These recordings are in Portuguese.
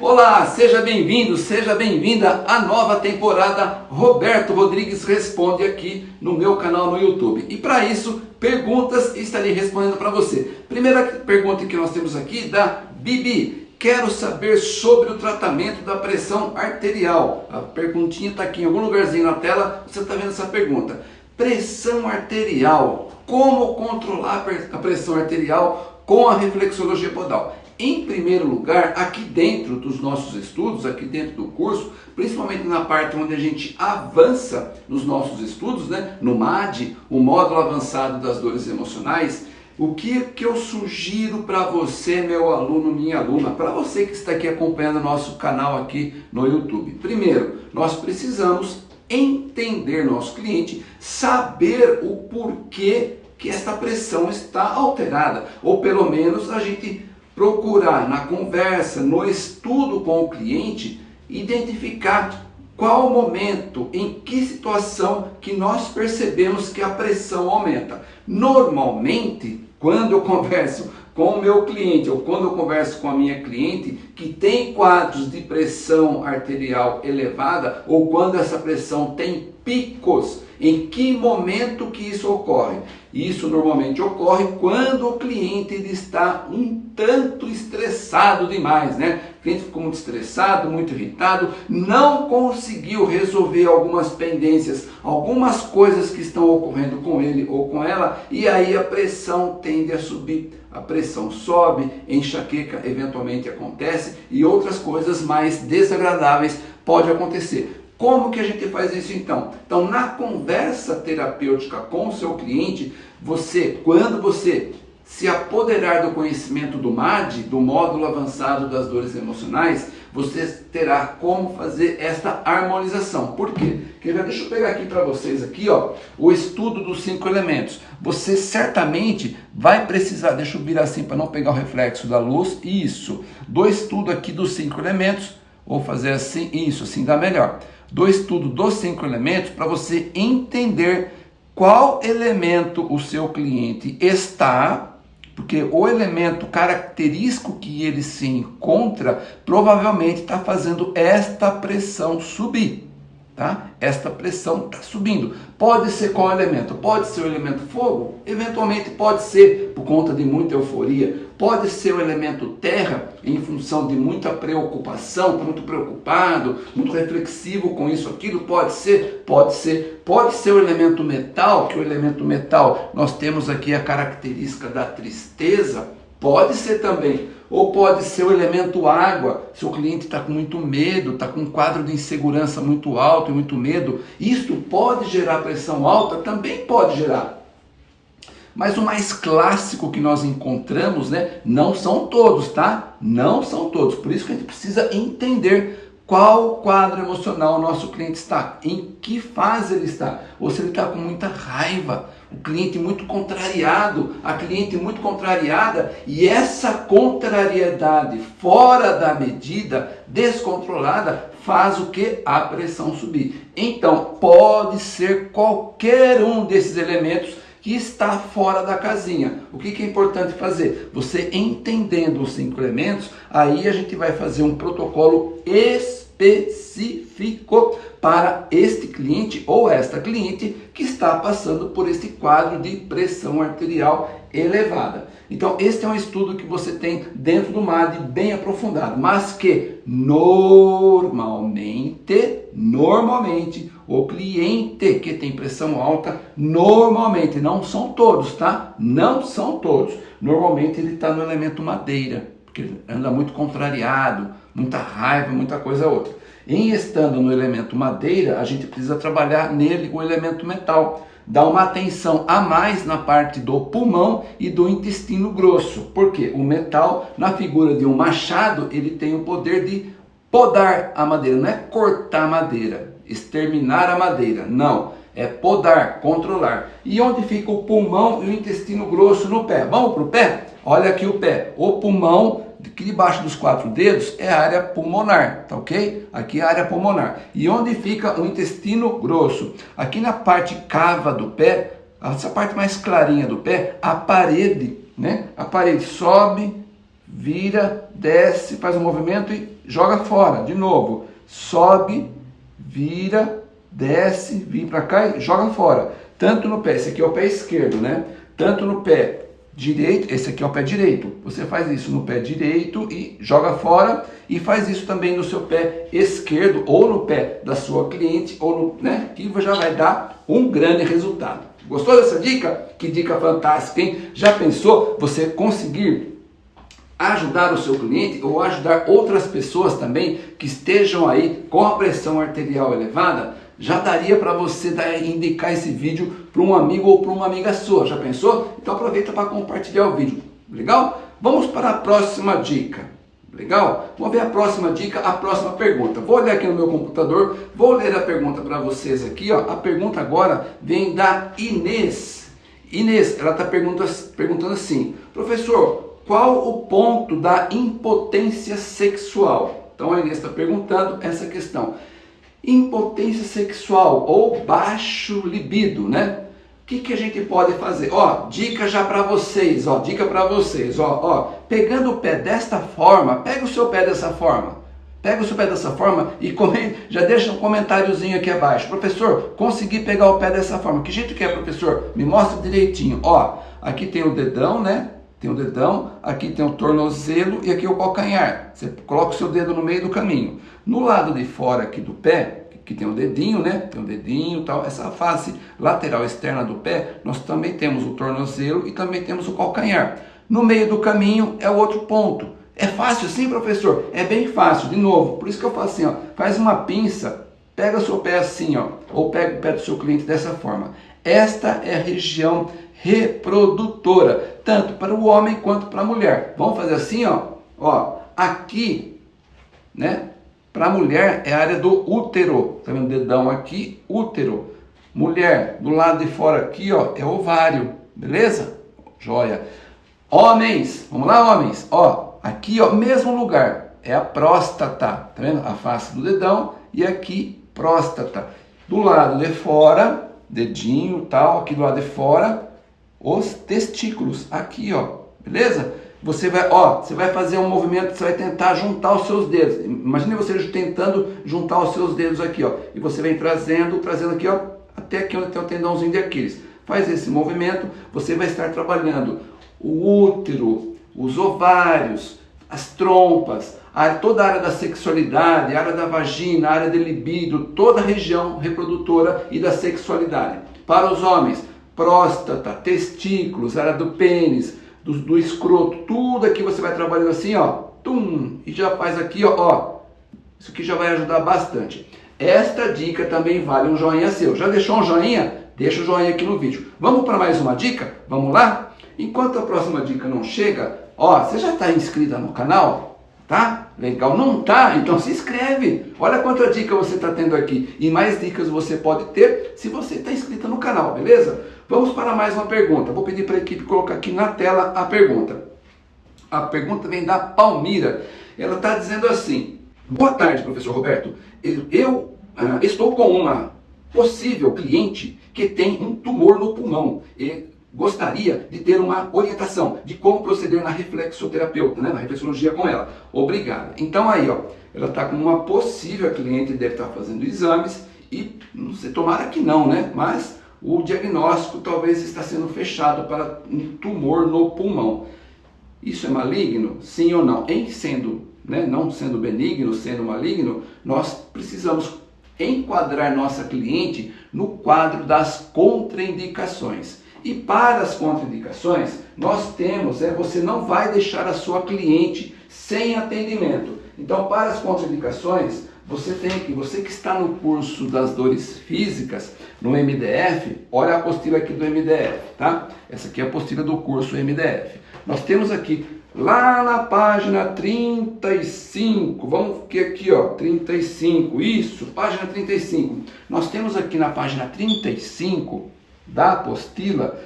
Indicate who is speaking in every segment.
Speaker 1: Olá, seja bem-vindo, seja bem-vinda à nova temporada Roberto Rodrigues Responde aqui no meu canal no YouTube. E para isso, perguntas estarei respondendo para você. Primeira pergunta que nós temos aqui da Bibi. Quero saber sobre o tratamento da pressão arterial. A perguntinha está aqui em algum lugarzinho na tela, você está vendo essa pergunta. Pressão arterial. Como controlar a pressão arterial com a reflexologia podal? Em primeiro lugar, aqui dentro dos nossos estudos, aqui dentro do curso, principalmente na parte onde a gente avança nos nossos estudos, né, no MAD, o módulo avançado das dores emocionais, o que, que eu sugiro para você, meu aluno, minha aluna, para você que está aqui acompanhando nosso canal aqui no YouTube? Primeiro, nós precisamos entender nosso cliente, saber o porquê que esta pressão está alterada, ou pelo menos a gente procurar na conversa, no estudo com o cliente, identificar qual o momento, em que situação que nós percebemos que a pressão aumenta. Normalmente, quando eu converso com o meu cliente ou quando eu converso com a minha cliente que tem quadros de pressão arterial elevada ou quando essa pressão tem picos, em que momento que isso ocorre? Isso normalmente ocorre quando o cliente está um tanto estressado demais, né? O cliente ficou muito estressado, muito irritado, não conseguiu resolver algumas pendências, algumas coisas que estão ocorrendo com ele ou com ela, e aí a pressão tende a subir. A pressão sobe, enxaqueca eventualmente acontece e outras coisas mais desagradáveis pode acontecer. Como que a gente faz isso então? Então, na conversa terapêutica com o seu cliente, você, quando você se apoderar do conhecimento do MAD, do módulo avançado das dores emocionais, você terá como fazer esta harmonização. Por quê? Deixa eu pegar aqui para vocês aqui, ó, o estudo dos cinco elementos. Você certamente vai precisar, deixa eu virar assim para não pegar o reflexo da luz, isso, do estudo aqui dos cinco elementos, vou fazer assim, isso, assim dá melhor do estudo dos cinco elementos para você entender qual elemento o seu cliente está, porque o elemento característico que ele se encontra provavelmente está fazendo esta pressão subir tá? Esta pressão está subindo. Pode ser qual elemento? Pode ser o elemento fogo? Eventualmente pode ser por conta de muita euforia. Pode ser o elemento terra em função de muita preocupação, muito preocupado, muito reflexivo com isso, aquilo. Pode ser? Pode ser. Pode ser o elemento metal, que o elemento metal nós temos aqui a característica da tristeza. Pode ser também ou pode ser o elemento água, se o cliente está com muito medo, está com um quadro de insegurança muito alto e muito medo. Isto pode gerar pressão alta? Também pode gerar. Mas o mais clássico que nós encontramos, né, não são todos, tá? Não são todos. Por isso que a gente precisa entender qual quadro emocional o nosso cliente está, em que fase ele está, ou se ele está com muita raiva, o cliente muito contrariado, a cliente muito contrariada, e essa contrariedade fora da medida, descontrolada, faz o que? A pressão subir. Então, pode ser qualquer um desses elementos que está fora da casinha. O que, que é importante fazer? Você entendendo os cinco elementos, aí a gente vai fazer um protocolo específico para este cliente ou esta cliente que está passando por este quadro de pressão arterial elevada. Então, este é um estudo que você tem dentro do MAD bem aprofundado, mas que normalmente, normalmente, o cliente que tem pressão alta, normalmente, não são todos, tá? Não são todos. Normalmente ele está no elemento madeira, porque ele anda muito contrariado, muita raiva, muita coisa outra. Em estando no elemento madeira, a gente precisa trabalhar nele o elemento metal. Dar uma atenção a mais na parte do pulmão e do intestino grosso. Porque o metal, na figura de um machado, ele tem o poder de podar a madeira. Não é cortar a madeira, exterminar a madeira. Não. É podar, controlar. E onde fica o pulmão e o intestino grosso no pé? Vamos para o pé? Olha aqui o pé. O pulmão aqui debaixo dos quatro dedos é a área pulmonar, tá ok? Aqui é a área pulmonar. E onde fica o intestino grosso? Aqui na parte cava do pé, essa parte mais clarinha do pé, a parede, né? A parede sobe, vira, desce, faz um movimento e joga fora. De novo, sobe, vira, desce, vem para cá e joga fora. Tanto no pé, esse aqui é o pé esquerdo, né? Tanto no pé direito, esse aqui é o pé direito. Você faz isso no pé direito e joga fora e faz isso também no seu pé esquerdo ou no pé da sua cliente ou no, né, que já vai dar um grande resultado. Gostou dessa dica? Que dica fantástica, hein? Já pensou você conseguir ajudar o seu cliente ou ajudar outras pessoas também que estejam aí com a pressão arterial elevada, já daria para você dar, indicar esse vídeo para um amigo ou para uma amiga sua. Já pensou? Então aproveita para compartilhar o vídeo. Legal? Vamos para a próxima dica. Legal? Vamos ver a próxima dica, a próxima pergunta. Vou olhar aqui no meu computador, vou ler a pergunta para vocês aqui. Ó. A pergunta agora vem da Inês. Inês, ela está perguntando assim, professor, qual o ponto da impotência sexual? Então a Inês está perguntando essa questão. Impotência sexual ou baixo libido, né? O que, que a gente pode fazer? Ó, dica já para vocês, ó, dica para vocês, ó, ó, pegando o pé desta forma, pega o seu pé dessa forma, pega o seu pé dessa forma e comente, já deixa um comentáriozinho aqui abaixo. Professor, consegui pegar o pé dessa forma. Que jeito que é, professor? Me mostra direitinho. Ó, aqui tem o dedão, né? Tem o dedão, aqui tem o tornozelo e aqui o calcanhar. Você coloca o seu dedo no meio do caminho. No lado de fora aqui do pé, que tem o dedinho, né? Tem o dedinho tal. Essa face lateral externa do pé, nós também temos o tornozelo e também temos o calcanhar. No meio do caminho é o outro ponto. É fácil sim, professor? É bem fácil. De novo, por isso que eu faço assim, ó. Faz uma pinça, pega o seu pé assim, ó. Ou pega o pé do seu cliente dessa forma. Esta é a região reprodutora, tanto para o homem quanto para a mulher. Vamos fazer assim, ó, ó, aqui, né? Para a mulher é a área do útero, tá vendo? Dedão aqui, útero. Mulher, do lado de fora aqui, ó, é ovário, beleza? Joia. Homens, vamos lá, homens, ó, aqui, ó, mesmo lugar, é a próstata, tá vendo? A face do dedão e aqui próstata. Do lado de fora, dedinho, tal, aqui do lado de fora, os testículos, aqui, ó, beleza? Você vai, ó, você vai fazer um movimento, você vai tentar juntar os seus dedos. Imagine você tentando juntar os seus dedos aqui, ó, e você vem trazendo, trazendo aqui, ó, até aqui onde tem o tendãozinho de Aquiles. Faz esse movimento, você vai estar trabalhando o útero, os ovários, as trompas, a, toda a área da sexualidade, a área da vagina, a área de libido, toda a região reprodutora e da sexualidade. Para os homens, próstata, testículos, área do pênis, do, do escroto, tudo aqui você vai trabalhando assim, ó, tum, e já faz aqui, ó, ó, isso aqui já vai ajudar bastante. Esta dica também vale um joinha seu. Já deixou um joinha? Deixa o joinha aqui no vídeo. Vamos para mais uma dica? Vamos lá? Enquanto a próxima dica não chega, ó, você já está inscrita no canal? Tá? Legal? Não tá? Então se inscreve. Olha quanta dica você está tendo aqui. E mais dicas você pode ter se você está inscrita no canal, beleza? Vamos para mais uma pergunta. Vou pedir para a equipe colocar aqui na tela a pergunta. A pergunta vem da Palmira. Ela está dizendo assim: Boa tarde, professor Roberto. Eu, uh, estou com uma possível cliente que tem um tumor no pulmão e gostaria de ter uma orientação de como proceder na reflexoterapeuta, né, na reflexologia com ela. Obrigada. Então aí, ó, ela está com uma possível cliente, deve estar tá fazendo exames e não sei, tomara que não, né? Mas o diagnóstico talvez está sendo fechado para um tumor no pulmão. Isso é maligno? Sim ou não? Em sendo, né, não sendo benigno, sendo maligno, nós precisamos enquadrar nossa cliente no quadro das contraindicações. E para as contraindicações, nós temos, é, você não vai deixar a sua cliente sem atendimento. Então, para as contraindicações, você tem que, você que está no curso das dores físicas, no MDF, olha a apostila aqui do MDF, tá? Essa aqui é a apostila do curso MDF. Nós temos aqui, lá na página 35, vamos que aqui, ó, 35, isso, página 35. Nós temos aqui na página 35 da apostila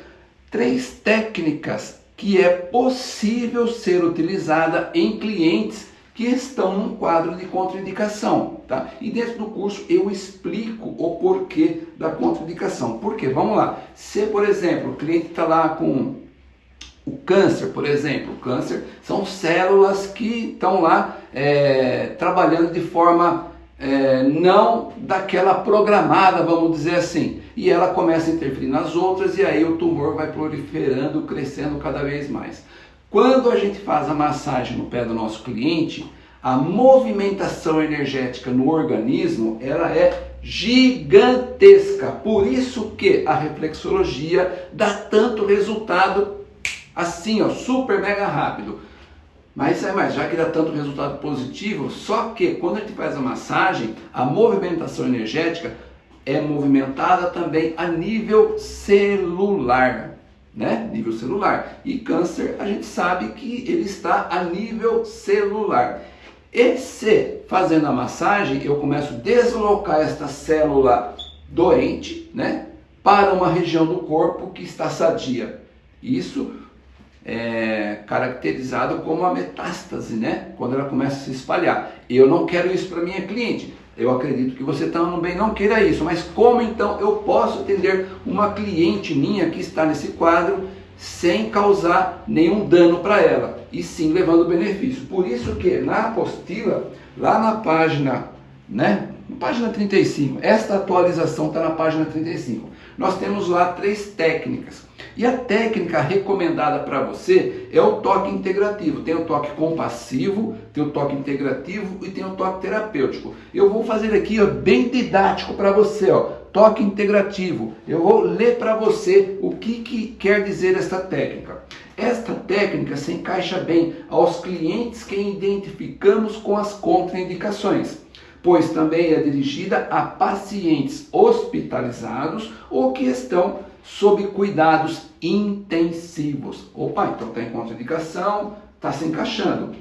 Speaker 1: três técnicas que é possível ser utilizada em clientes que estão num quadro de contraindicação, tá? E dentro do curso eu explico o porquê da contraindicação. Por quê? Vamos lá. Se, por exemplo, o cliente está lá com O câncer, por exemplo, o câncer são células que estão lá é, trabalhando de forma é, não daquela programada, vamos dizer assim. E ela começa a interferir nas outras e aí o tumor vai proliferando, crescendo cada vez mais. Quando a gente faz a massagem no pé do nosso cliente, a movimentação energética no organismo ela é gigantesca. Por isso que a reflexologia dá tanto resultado assim, ó, super mega rápido. Mas é mais, já que dá tanto resultado positivo, só que quando a gente faz a massagem, a movimentação energética é movimentada também a nível celular, né? Nível celular. E câncer, a gente sabe que ele está a nível celular. E se fazendo a massagem eu começo a deslocar esta célula doente, né, para uma região do corpo que está sadia. Isso é caracterizado como a metástase, né? Quando ela começa a se espalhar. Eu não quero isso para minha cliente. Eu acredito que você também não queira isso, mas como então eu posso atender uma cliente minha que está nesse quadro sem causar nenhum dano para ela, e sim levando benefício. Por isso que na apostila, lá na página, né, na página 35, esta atualização está na página 35. Nós temos lá três técnicas. E a técnica recomendada para você é o toque integrativo. Tem o toque compassivo, tem o toque integrativo e tem o toque terapêutico. Eu vou fazer aqui ó, bem didático para você, ó toque integrativo. Eu vou ler para você o que, que quer dizer esta técnica. Esta técnica se encaixa bem aos clientes que identificamos com as contraindicações, pois também é dirigida a pacientes hospitalizados ou que estão sob cuidados intensivos. Opa, então está em contraindicação, está se encaixando.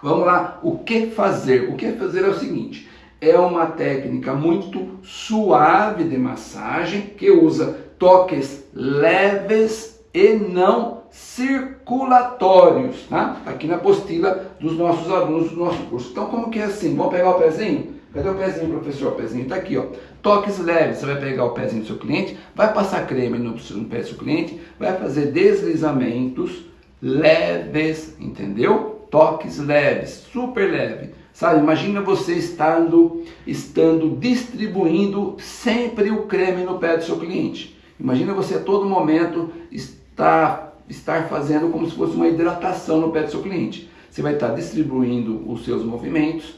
Speaker 1: Vamos lá, o que fazer? O que fazer é o seguinte: é uma técnica muito suave de massagem que usa toques leves e não circulatórios, tá? Aqui na apostila dos nossos alunos do nosso curso. Então, como que é assim? Vamos pegar o pezinho? Cadê o pezinho, professor? O pezinho está aqui, ó. Toques leves. Você vai pegar o pezinho do seu cliente, vai passar creme no, no pé do seu cliente, vai fazer deslizamentos leves, entendeu? Toques leves, super leve Sabe, imagina você estando, estando distribuindo sempre o creme no pé do seu cliente. Imagina você a todo momento estar, estar fazendo como se fosse uma hidratação no pé do seu cliente. Você vai estar distribuindo os seus movimentos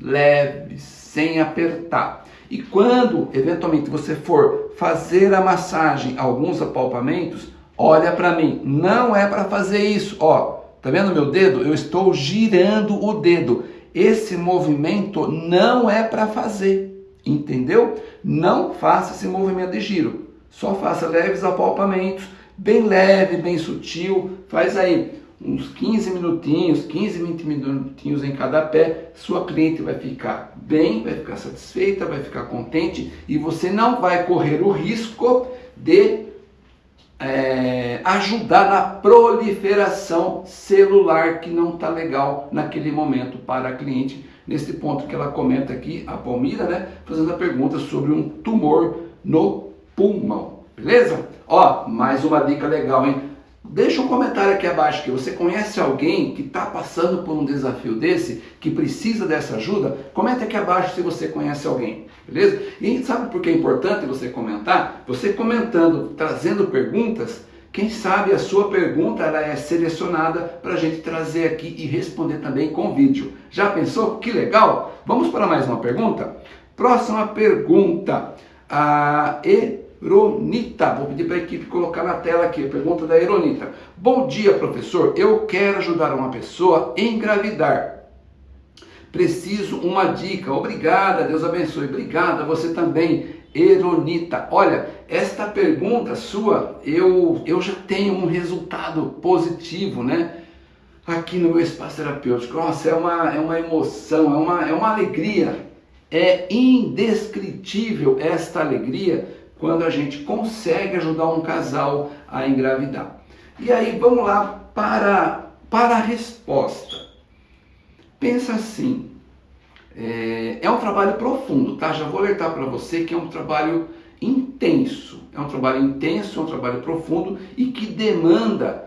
Speaker 1: leves, sem apertar. E quando eventualmente você for fazer a massagem, alguns apalpamentos, olha para mim, não é para fazer isso, ó. Tá vendo meu dedo? Eu estou girando o dedo esse movimento não é para fazer, entendeu? Não faça esse movimento de giro, só faça leves apalpamentos, bem leve, bem sutil, faz aí uns 15 minutinhos, 15, 20 minutinhos em cada pé, sua cliente vai ficar bem, vai ficar satisfeita, vai ficar contente e você não vai correr o risco de é, ajudar na proliferação celular que não está legal naquele momento para a cliente. Nesse ponto que ela comenta aqui, a Palmira, né, fazendo a pergunta sobre um tumor no pulmão. Beleza? Ó, mais uma dica legal, hein? Deixa um comentário aqui abaixo que você conhece alguém que está passando por um desafio desse, que precisa dessa ajuda. Comenta aqui abaixo se você conhece alguém, beleza? E sabe por que é importante você comentar? Você comentando, trazendo perguntas, quem sabe a sua pergunta ela é selecionada para a gente trazer aqui e responder também com vídeo. Já pensou? Que legal! Vamos para mais uma pergunta? Próxima pergunta. A e Eronita. Vou pedir para a equipe colocar na tela aqui a pergunta da Eronita. Bom dia, professor. Eu quero ajudar uma pessoa a engravidar. Preciso uma dica. Obrigada, Deus abençoe. Obrigada, você também, Eronita. Olha, esta pergunta sua, eu, eu já tenho um resultado positivo, né? Aqui no meu espaço terapêutico. Nossa, é uma, é uma emoção, é uma, é uma alegria. É indescritível esta alegria quando a gente consegue ajudar um casal a engravidar. E aí vamos lá para, para a resposta. Pensa assim, é, é um trabalho profundo, tá? Já vou alertar para você que é um trabalho intenso. É um trabalho intenso, é um trabalho profundo e que demanda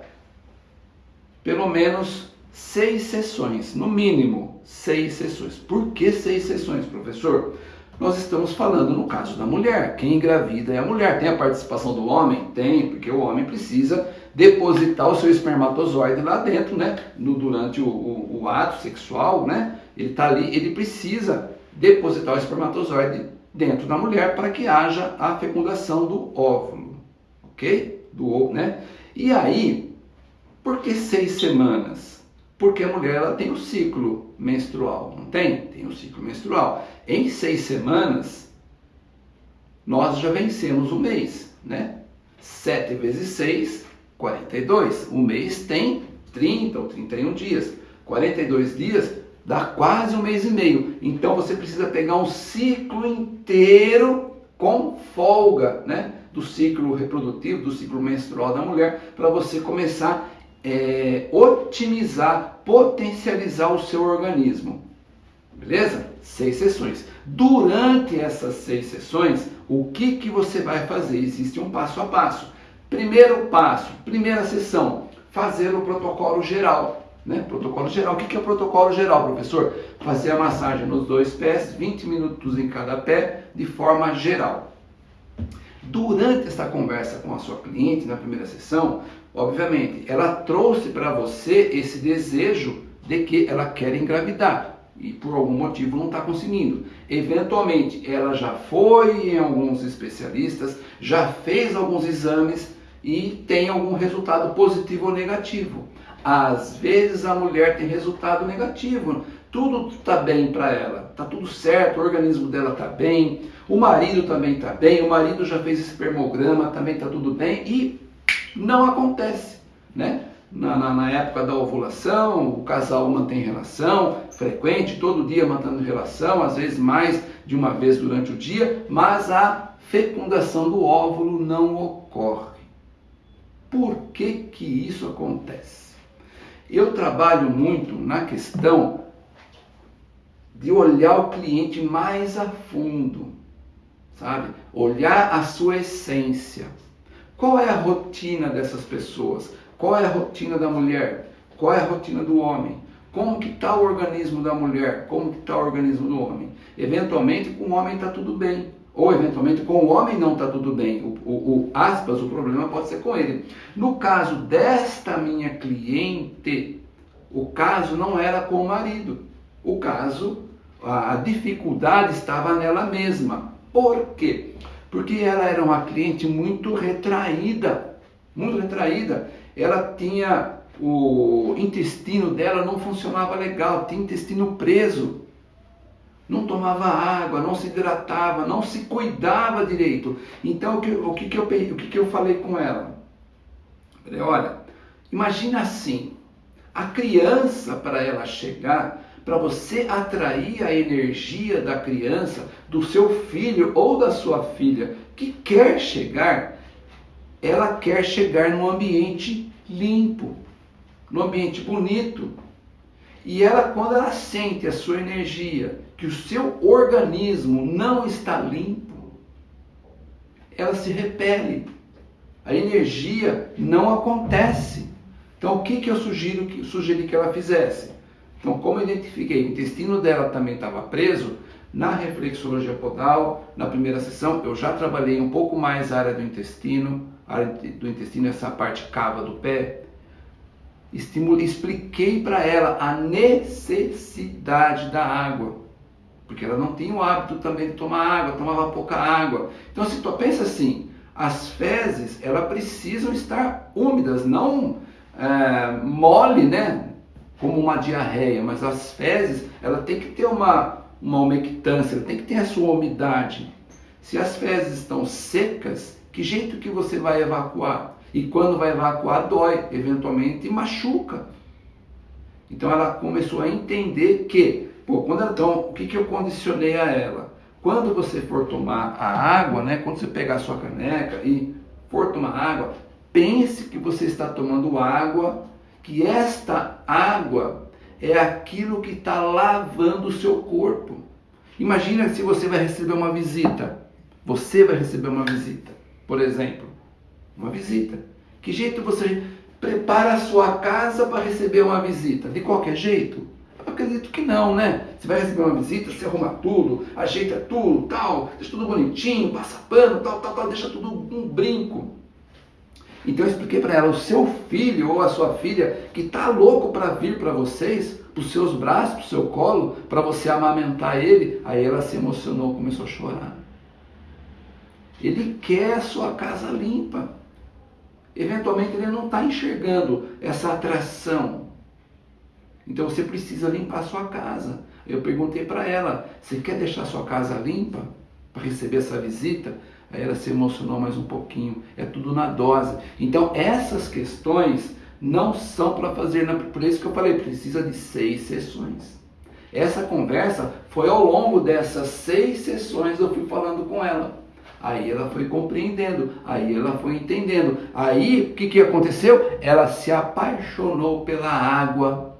Speaker 1: pelo menos seis sessões, no mínimo seis sessões. Por que seis sessões, professor? Nós estamos falando no caso da mulher. Quem engravida é a mulher. Tem a participação do homem? Tem, porque o homem precisa depositar o seu espermatozoide lá dentro, né? No, durante o, o, o ato sexual, né? Ele está ali, ele precisa depositar o espermatozoide dentro da mulher para que haja a fecundação do óvulo, ok? Do ovo, né? E aí, por que seis semanas? Porque a mulher ela tem o ciclo menstrual, não tem? Tem o ciclo menstrual. Em seis semanas, nós já vencemos o mês, né? 7 vezes 6, 42. O mês tem 30 ou 31 dias. 42 dias dá quase um mês e meio. Então você precisa pegar um ciclo inteiro com folga, né? Do ciclo reprodutivo, do ciclo menstrual da mulher, para você começar é, otimizar, potencializar o seu organismo. Beleza? Seis sessões. Durante essas seis sessões, o que, que você vai fazer? Existe um passo a passo. Primeiro passo, primeira sessão, fazer o protocolo geral. Né? Protocolo geral. O que, que é o protocolo geral, professor? Fazer a massagem nos dois pés, 20 minutos em cada pé, de forma geral. Durante essa conversa com a sua cliente, na primeira sessão, obviamente, ela trouxe para você esse desejo de que ela quer engravidar e por algum motivo não está conseguindo. Eventualmente, ela já foi em alguns especialistas, já fez alguns exames e tem algum resultado positivo ou negativo. Às vezes a mulher tem resultado negativo, tudo está bem para ela, está tudo certo, o organismo dela está bem, o marido também está bem, o marido já fez espermograma, também está tudo bem e não acontece, né? Na, na, na, época da ovulação, o casal mantém relação frequente, todo dia mantendo relação, às vezes mais de uma vez durante o dia, mas a fecundação do óvulo não ocorre. Por que que isso acontece? Eu trabalho muito na questão de olhar o cliente mais a fundo, sabe? Olhar a sua essência. Qual é a rotina dessas pessoas? Qual é a rotina da mulher? Qual é a rotina do homem? Como que está o organismo da mulher? Como que está o organismo do homem? Eventualmente com o homem está tudo bem. Ou eventualmente com o homem não está tudo bem. O, o, o, aspas, o problema pode ser com ele. No caso desta minha cliente, o caso não era com o marido. O caso, a, a dificuldade estava nela mesma. Por quê? Porque ela era uma cliente muito retraída, muito retraída. Ela tinha o intestino dela não funcionava legal, tinha intestino preso. Não tomava água, não se hidratava, não se cuidava direito. Então o que, o que, que, eu, o que, que eu falei com ela? Falei, olha, imagina assim, a criança para ela chegar para você atrair a energia da criança, do seu filho ou da sua filha que quer chegar, ela quer chegar num ambiente limpo, num ambiente bonito. E ela, quando ela sente a sua energia, que o seu organismo não está limpo, ela se repele. A energia não acontece. Então, o que, que eu sugiro, sugeri que ela fizesse? Então, como eu identifiquei o intestino dela também estava preso, na reflexologia podal, na primeira sessão, eu já trabalhei um pouco mais a área do intestino, a área do intestino, essa parte cava do pé. Estimulei, expliquei para ela a necessidade da água, porque ela não tinha o hábito também de tomar água, tomava pouca água. Então, se tu pensa assim, as fezes, elas precisam estar úmidas, não é, mole, né? Como uma diarreia, mas as fezes, ela tem que ter uma, uma umectância, ela tem que ter a sua umidade. Se as fezes estão secas, que jeito que você vai evacuar? E quando vai evacuar, dói, eventualmente machuca. Então ela começou a entender que, pô, quando ela, então, o que, que eu condicionei a ela? Quando você for tomar a água, né, quando você pegar a sua caneca e for tomar água, pense que você está tomando água que esta água é aquilo que está lavando o seu corpo. Imagina se você vai receber uma visita. Você vai receber uma visita, por exemplo. Uma visita. Que jeito você prepara a sua casa para receber uma visita? De qualquer jeito? Eu acredito que não, né? Você vai receber uma visita, você arruma tudo, ajeita tudo, tal, deixa tudo bonitinho, passa pano, tal, tal, tal, deixa tudo um brinco. Então eu expliquei para ela, o seu filho ou a sua filha que está louco para vir para vocês, para os seus braços, para o seu colo, para você amamentar ele, aí ela se emocionou, começou a chorar. Ele quer a sua casa limpa. Eventualmente ele não está enxergando essa atração. Então você precisa limpar a sua casa. Eu perguntei para ela: você quer deixar a sua casa limpa para receber essa visita? Aí ela se emocionou mais um pouquinho. É tudo na dose. Então essas questões não são para fazer, por isso que eu falei, precisa de seis sessões. Essa conversa foi ao longo dessas seis sessões eu fui falando com ela. Aí ela foi compreendendo, aí ela foi entendendo. Aí o que, que aconteceu? Ela se apaixonou pela água.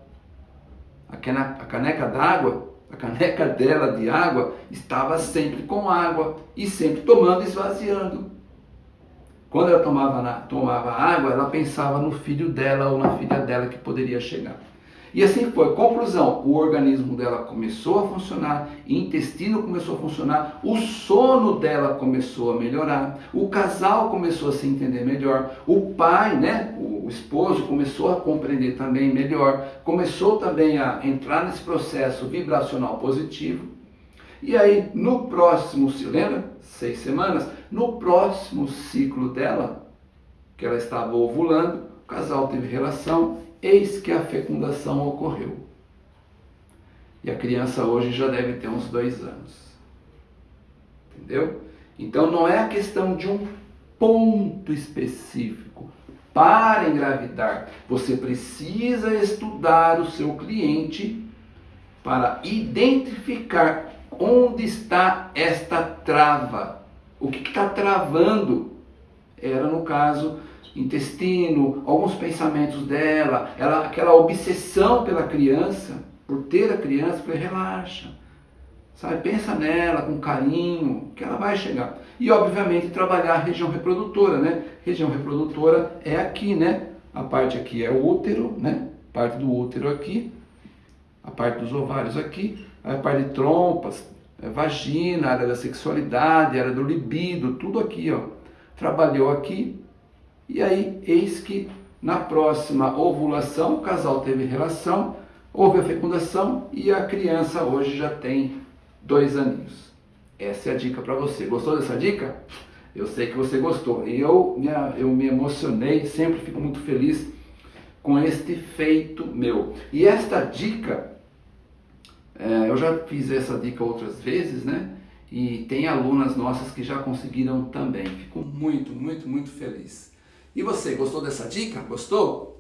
Speaker 1: A caneca d'água, a caneca dela de água estava sempre com água e sempre tomando e esvaziando. Quando ela tomava, tomava água, ela pensava no filho dela ou na filha dela que poderia chegar. E assim foi. Conclusão: o organismo dela começou a funcionar, o intestino começou a funcionar, o sono dela começou a melhorar, o casal começou a se entender melhor, o pai, né, o esposo, começou a compreender também melhor, começou também a entrar nesse processo vibracional positivo. E aí, no próximo, se lembra? Seis semanas, no próximo ciclo dela, que ela estava ovulando, o casal teve relação eis que a fecundação ocorreu. E a criança hoje já deve ter uns dois anos. Entendeu? Então não é a questão de um ponto específico para engravidar. Você precisa estudar o seu cliente para identificar onde está esta trava. O que está travando? Era no caso intestino, alguns pensamentos dela, ela, aquela obsessão pela criança, por ter a criança, falei, relaxa, sabe? Pensa nela com carinho, que ela vai chegar. E obviamente trabalhar a região reprodutora, né? Região reprodutora é aqui, né? A parte aqui é o útero, né? Parte do útero aqui, a parte dos ovários aqui, a parte de trompas, é vagina, área da sexualidade, área do libido, tudo aqui, ó. Trabalhou aqui, e aí, eis que na próxima ovulação, o casal teve relação, houve a fecundação e a criança hoje já tem dois aninhos. Essa é a dica para você. Gostou dessa dica? Eu sei que você gostou. E eu, eu me emocionei, sempre fico muito feliz com este feito meu. E esta dica, é, eu já fiz essa dica outras vezes, né? E tem alunas nossas que já conseguiram também. Fico muito, muito, muito feliz. E você, gostou dessa dica? Gostou?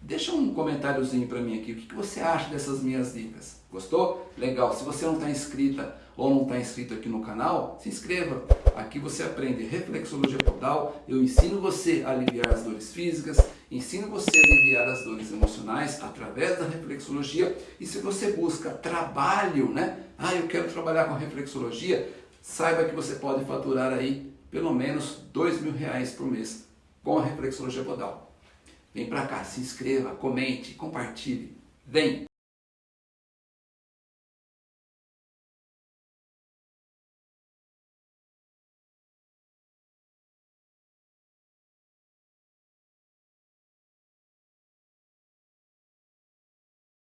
Speaker 1: Deixa um comentáriozinho para mim aqui, o que você acha dessas minhas dicas? Gostou? Legal, se você não está inscrita ou não está inscrito aqui no canal, se inscreva. Aqui você aprende reflexologia podal, eu ensino você a aliviar as dores físicas, ensino você a aliviar as dores emocionais através da reflexologia e se você busca trabalho, né? Ah, eu quero trabalhar com reflexologia, saiba que você pode faturar aí pelo menos dois mil reais por mês com a reflexologia podal. Vem para cá, se inscreva, comente, compartilhe. Vem!